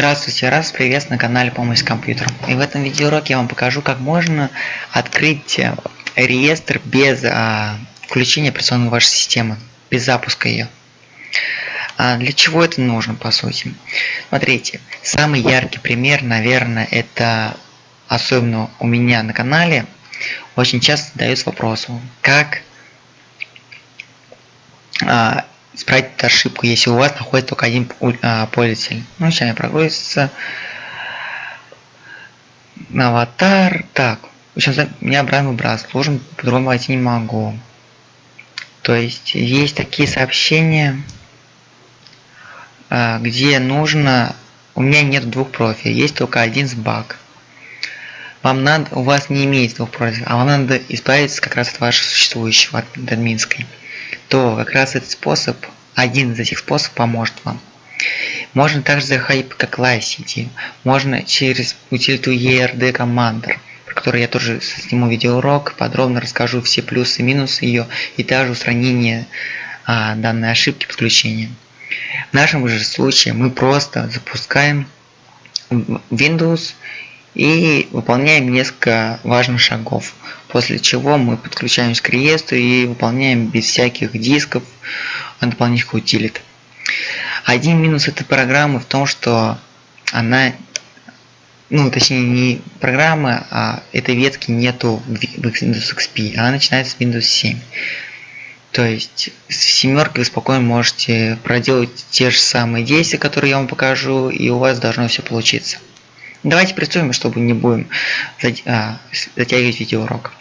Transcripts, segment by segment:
Здравствуйте, раз приветствую на канале Помощь с компьютером. И в этом видеоуроке я вам покажу, как можно открыть э, реестр без а, включения операционной вашей системы, без запуска ее. А для чего это нужно, по сути? Смотрите, самый яркий пример, наверное, это особенно у меня на канале, очень часто задаются вопросом, как а, исправить ошибку, если у вас находится только один а, пользователь. Ну, сейчас прогрузится. Аватар. Так, сейчас меня обратно выбрас. Должен по-другому войти не могу. То есть есть такие сообщения, а, где нужно... У меня нет двух профилей, есть только один с баг. Вам надо, у вас не имеется двух профилей, а вам надо избавиться как раз от вашего существующего, от админской то как раз этот способ, один из этих способов поможет вам. Можно также заходить как LiveCD, можно через утилиту ERD Commander, про которую я тоже сниму видеоурок, подробно расскажу все плюсы и минусы ее и также устранение а, данной ошибки подключения. В нашем же случае мы просто запускаем Windows и выполняем несколько важных шагов, после чего мы подключаемся к реестру и выполняем без всяких дисков дополнительных утилит. Один минус этой программы в том, что она, ну точнее не программы, а этой ветки нету в Windows XP, она начинается с Windows 7. То есть с семеркой вы спокойно можете проделать те же самые действия, которые я вам покажу, и у вас должно все получиться. Давайте приступим, чтобы не будем а, затягивать видеоурок.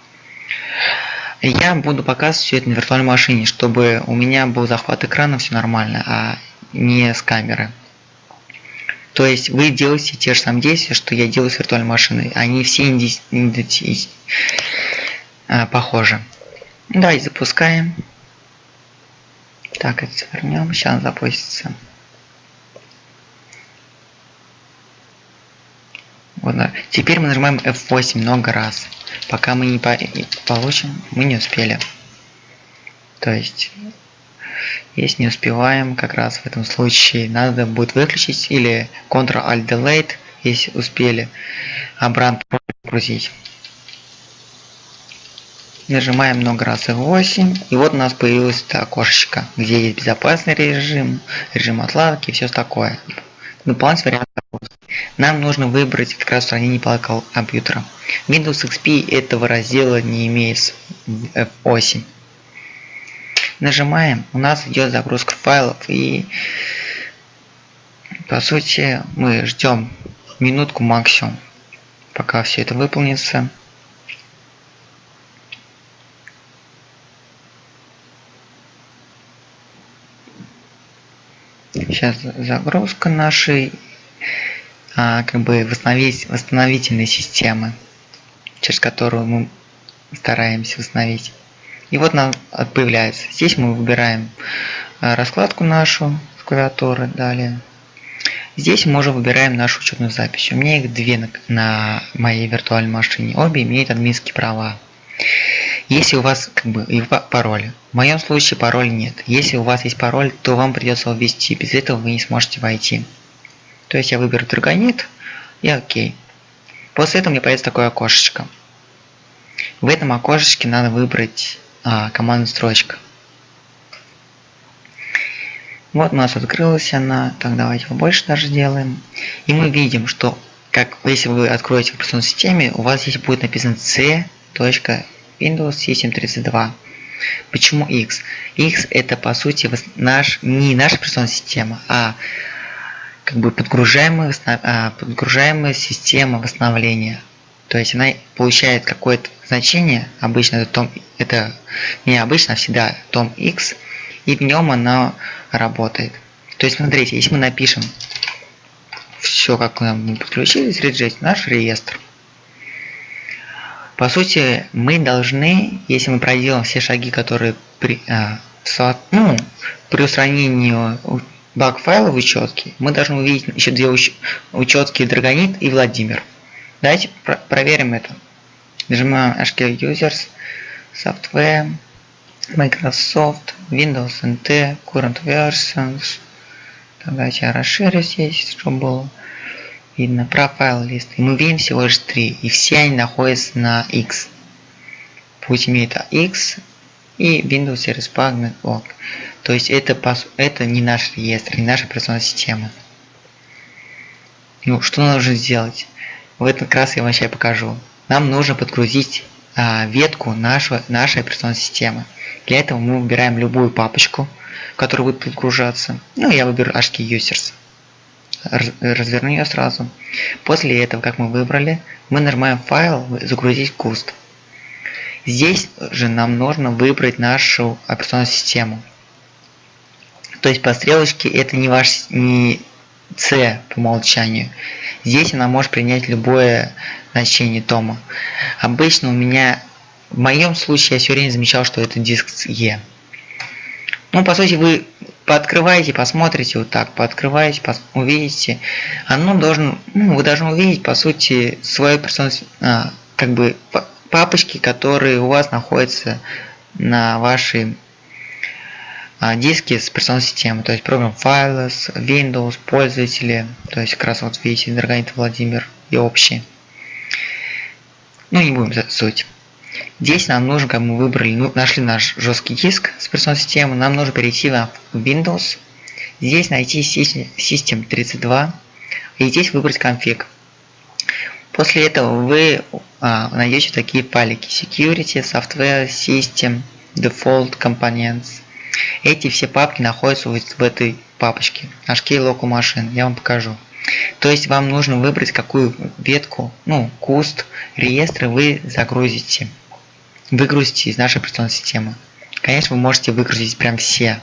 Я буду показывать все это на виртуальной машине, чтобы у меня был захват экрана, все нормально, а не с камеры. То есть вы делаете те же самые действия, что я делаю с виртуальной машиной. Они все. А, похожи. Давайте запускаем. Так, это вернем. Сейчас запустится. Вот, да. Теперь мы нажимаем F8 много раз. Пока мы не по получим, мы не успели. То есть, если не успеваем, как раз в этом случае надо будет выключить или Ctrl-Alt-Delete, если успели, обратно прогрузить. Нажимаем много раз F8, и вот у нас появилось это окошечко, где есть безопасный режим, режим отладки и все такое. Дополнительный вариант нам нужно выбрать как раз устранение палок компьютера. Windows XP этого раздела не имеет F8. Нажимаем, у нас идет загрузка файлов и по сути мы ждем минутку максимум, пока все это выполнится. Сейчас загрузка нашей а, как бы восстановить восстановительные системы, через которую мы стараемся восстановить. И вот нам появляется. Здесь мы выбираем а, раскладку нашу с клавиатуры, далее. Здесь мы уже выбираем нашу учетную запись. У меня их две на, на моей виртуальной машине. Обе имеют админские права. Если у вас как бы и пароль. В моем случае пароль нет. Если у вас есть пароль, то вам придется его ввести. Без этого вы не сможете войти. То есть я выберу Dragonit и ОК. После этого мне появится такое окошечко. В этом окошечке надо выбрать а, команду строчка. Вот у нас открылась она. Так, давайте побольше даже сделаем. И мы видим, что как если вы откроете в операционной системе, у вас здесь будет написано c.windows system 32. Почему X? X это по сути наш, не наша операционная система, а как бы подгружаемая, а, подгружаемая система восстановления. То есть она получает какое-то значение, обычно это, том, это не обычно, а всегда том x, и в нем она работает. То есть смотрите, если мы напишем все, как нам подключились, реджет наш реестр, по сути, мы должны, если мы проделаем все шаги, которые при, а, ну, при устранении баг файла в учетке, мы должны увидеть еще две уч учетки Драгонит и Владимир. Давайте про проверим это. Нажимаем HK Users, Software, Microsoft, Windows NT, Current Versions. Давайте я расширю здесь, чтобы было. Видно профайл лист. И мы видим всего лишь три. И все они находятся на X. Пусть имеет X и Windows Service Pack Network. То есть это, это не наш реестр, не наша операционная система. Ну, что нужно сделать? В этот раз я вам сейчас покажу. Нам нужно подгрузить а, ветку нашего, нашей операционной системы. Для этого мы выбираем любую папочку, в которую будет подгружаться. Ну, я выберу HK Users. Разверну ее сразу. После этого, как мы выбрали, мы нажимаем файл «Загрузить куст». Здесь же нам нужно выбрать нашу операционную систему. То есть по стрелочке это не ваш не C по умолчанию. Здесь она может принять любое значение тома. Обычно у меня, в моем случае, я все время замечал, что это диск E. Ну, по сути, вы пооткрываете, посмотрите вот так, пооткрываете, пос увидите. Оно должен, ну, вы должны увидеть, по сути, свою персону, а, как бы папочки, которые у вас находятся на вашей а, диски с операционной системой, то есть программ Files, Windows, пользователи, то есть как раз вот видите, Драгонит Владимир и общие. Ну не будем за суть. Здесь нам нужно, как мы выбрали, ну, нашли наш жесткий диск с операционной системой, нам нужно перейти в Windows, здесь найти System 32 и здесь выбрать конфиг. После этого вы а, найдете такие файлики Security, Software, System, Default Components. Эти все папки находятся вот в этой папочке HK Local Machine. Я вам покажу. То есть вам нужно выбрать какую ветку, ну, куст, реестры вы загрузите. Выгрузите из нашей операционной системы. Конечно, вы можете выгрузить прям все.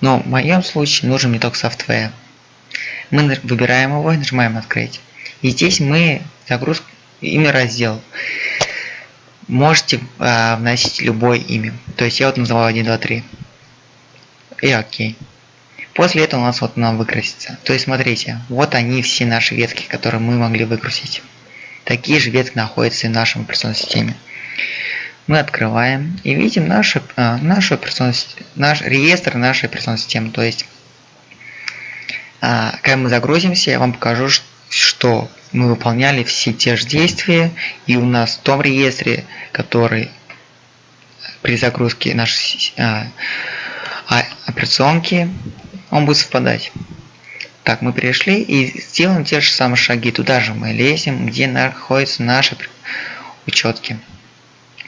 Но в моем случае нужен мне только софтвер. Мы выбираем его и нажимаем открыть. И здесь мы загрузку имя раздел. Можете э, вносить любое имя. То есть я вот называю 1, 2, 3. И окей. После этого у нас вот нам выкрасится. То есть смотрите, вот они все наши ветки, которые мы могли выкрасить. Такие же ветки находятся и в нашем операционной системе. Мы открываем и видим нашу, а, нашу операционную, наш реестр нашей операционной системы. То есть, а, когда мы загрузимся, я вам покажу, что мы выполняли все те же действия, и у нас в том реестре, который при загрузке нашей а, операционки, он будет совпадать. Так, мы перешли и сделаем те же самые шаги. Туда же мы лезем, где находятся наши учетки.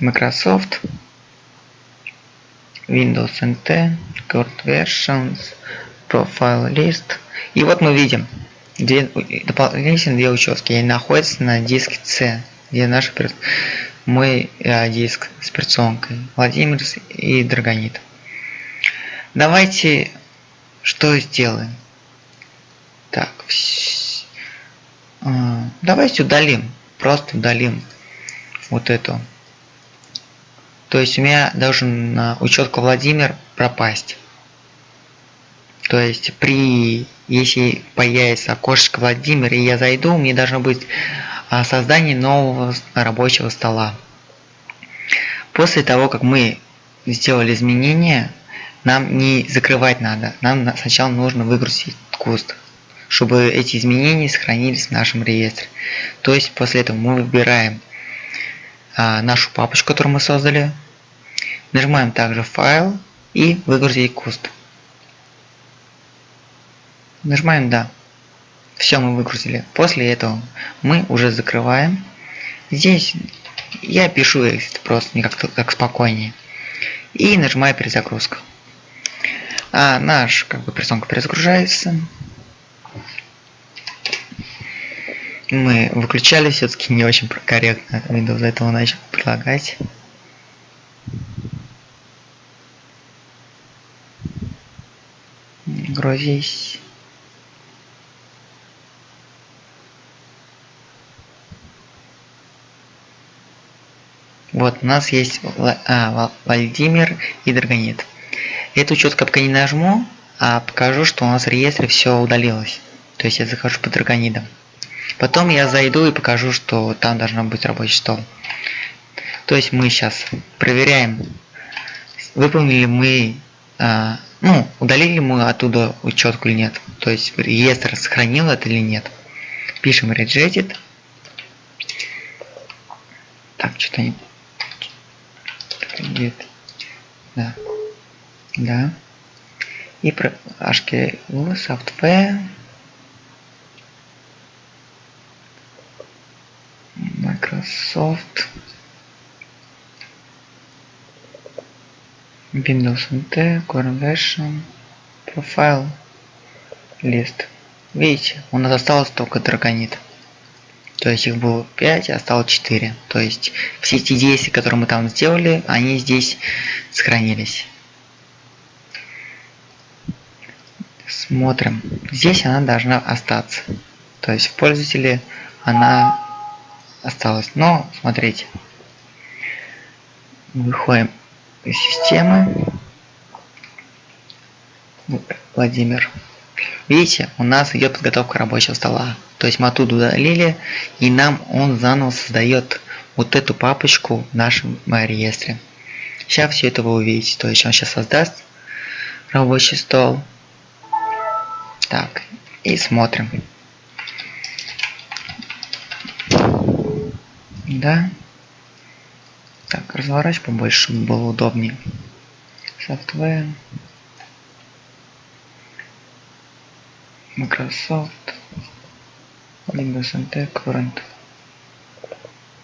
Microsoft, Windows NT, Cord Versions, Profile List. И вот мы видим, Две, дополнительно две учетки и находятся на диске C, где наш мой э, диск с операционкой Владимир и Драгонит. Давайте что сделаем? Так, э, давайте удалим, просто удалим вот эту. То есть у меня должен учетка Владимир пропасть. То есть при если появится окошечко Владимир и я зайду, мне должно быть а, создание нового рабочего стола. После того, как мы сделали изменения, нам не закрывать надо. Нам сначала нужно выгрузить куст, чтобы эти изменения сохранились в нашем реестре. То есть после этого мы выбираем а, нашу папочку, которую мы создали, нажимаем также файл и выгрузить куст. Нажимаем «Да». Все, мы выгрузили. После этого мы уже закрываем. Здесь я пишу это просто не как, как спокойнее. И нажимаю перезагрузку. А наш как бы персонка перезагружается. Мы выключали все-таки не очень корректно Windows этого начал предлагать. Грузись. Вот, у нас есть а, Владимир и Драгонит. Эту четко пока не нажму, а покажу, что у нас в реестре все удалилось. То есть я захожу по Драгонидам. Потом я зайду и покажу, что там должно быть рабочий стол. То есть мы сейчас проверяем, выполнили мы, а, ну, удалили мы оттуда учетку или нет. То есть реестр сохранил это или нет. Пишем rejected. Так, что-то не... Где Да. Да. И про HKL software. Microsoft. Windows NT, Core Version, Profile, List. Видите, у нас осталось только драгонит. То есть их было 5, а стало 4. То есть все эти действия, которые мы там сделали, они здесь сохранились. Смотрим. Здесь она должна остаться. То есть в пользователе она осталась. Но, смотрите. Выходим из системы. Владимир. Видите, у нас идет подготовка рабочего стола. То есть мы оттуда удалили, и нам он заново создает вот эту папочку в нашем реестре. Сейчас все это вы увидите. То есть он сейчас создаст рабочий стол. Так, и смотрим. Да. Так, разворачивай побольше, чтобы было удобнее. Software. Microsoft. Windows NT Current.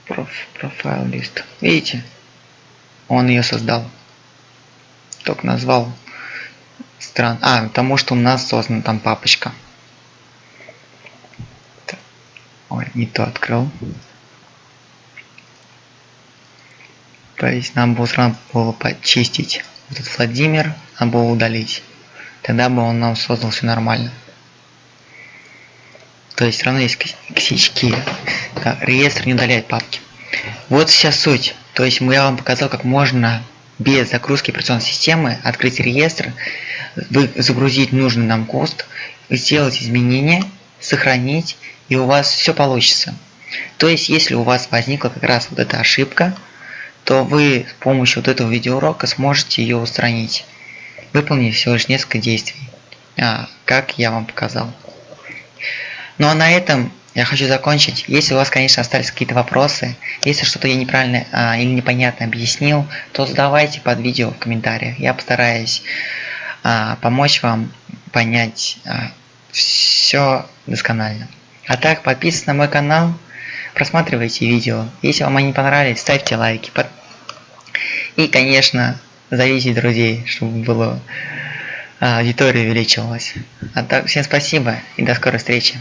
Prof, Profile List. Видите? Он ее создал. Только назвал стран. А, потому что у нас создана там папочка. Ой, не то открыл. То есть нам было сразу было почистить этот Владимир, а было удалить. Тогда бы он нам создал все нормально. То есть все равно есть косячки. Реестр не удаляет папки. Вот сейчас суть. То есть я вам показал, как можно без загрузки операционной системы открыть реестр, загрузить нужный нам кост, сделать изменения, сохранить, и у вас все получится. То есть, если у вас возникла как раз вот эта ошибка, то вы с помощью вот этого видеоурока сможете ее устранить, выполнив всего лишь несколько действий, а, как я вам показал. Ну а на этом я хочу закончить. Если у вас, конечно, остались какие-то вопросы, если что-то я неправильно а, или непонятно объяснил, то задавайте под видео в комментариях. Я постараюсь помочь вам понять а, все досконально. А так, подписывайтесь на мой канал, просматривайте видео. Если вам они понравились, ставьте лайки. И, конечно, зовите друзей, чтобы было а, аудитория увеличивалась. А так, всем спасибо и до скорой встречи.